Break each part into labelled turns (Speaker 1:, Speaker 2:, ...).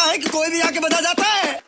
Speaker 1: लगता है कि कोई भी आके बजा जाता है?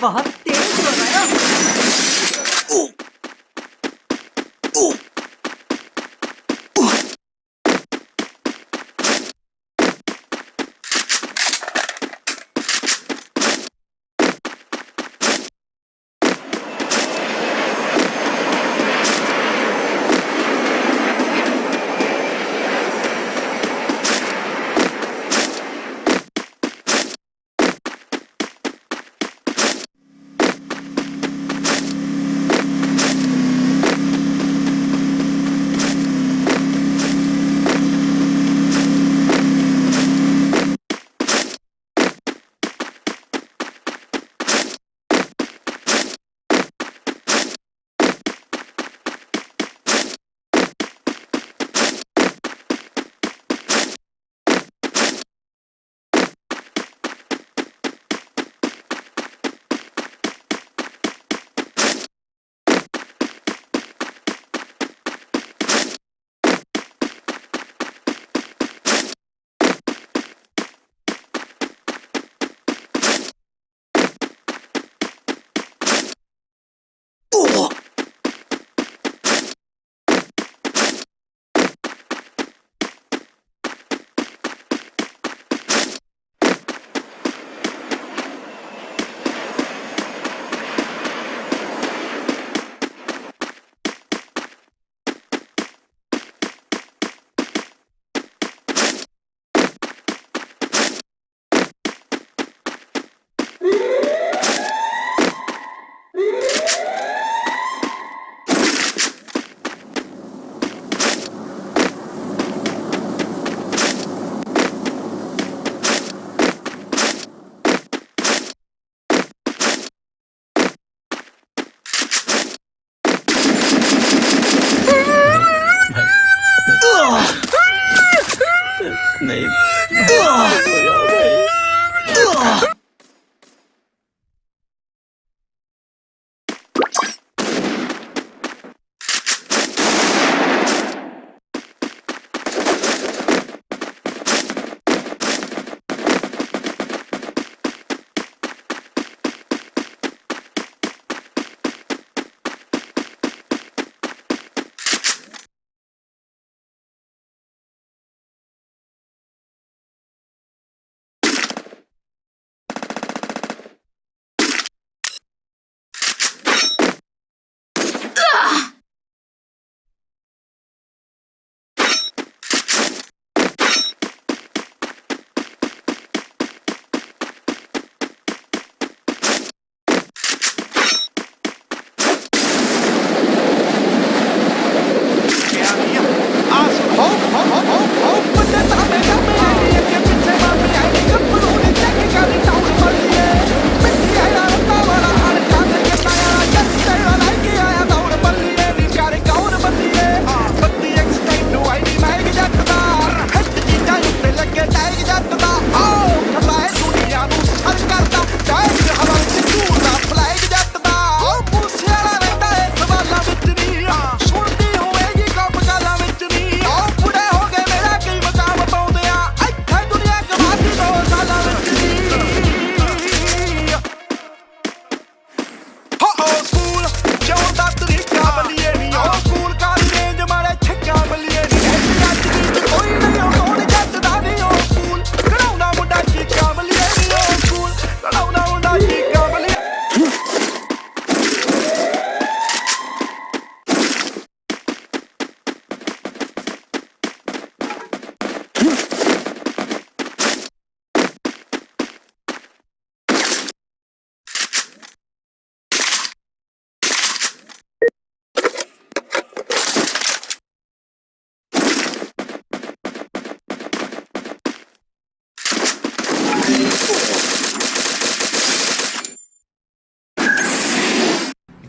Speaker 2: Bahar.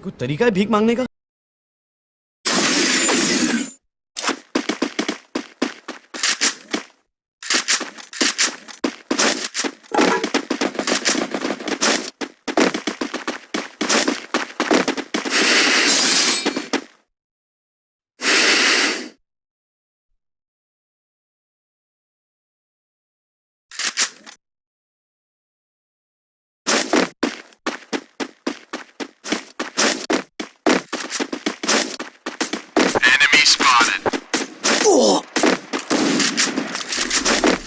Speaker 1: कोई तरीका है भीख मांगने का?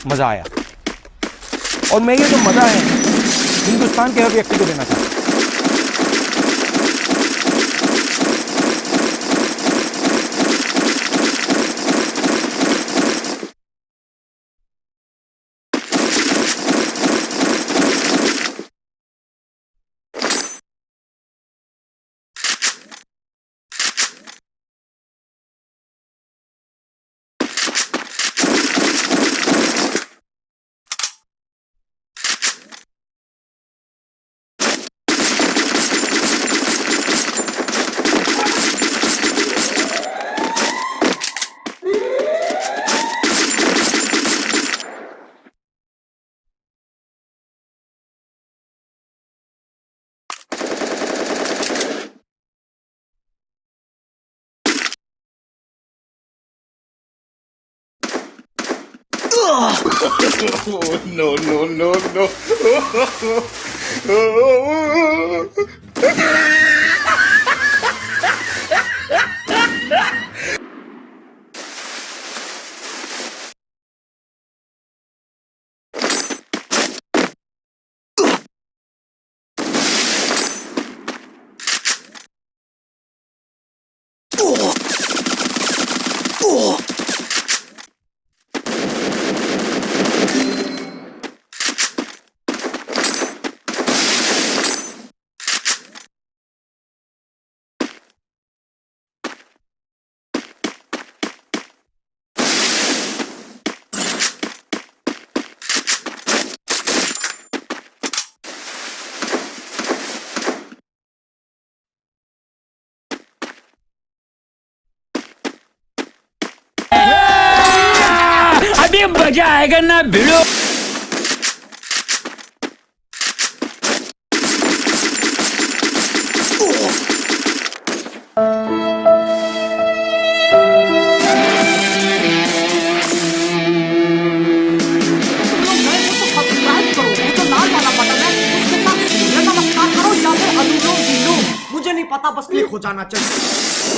Speaker 3: मज़ा आया। और मैं ये जो मज़ा है, हिंदुस्तान के हर व्यक्ति को देना चाहता हूँ।
Speaker 4: No, no, no, no.
Speaker 2: अनुलोम विलोम मुझे नहीं पता बस क्लिक हो जाना चाहिए।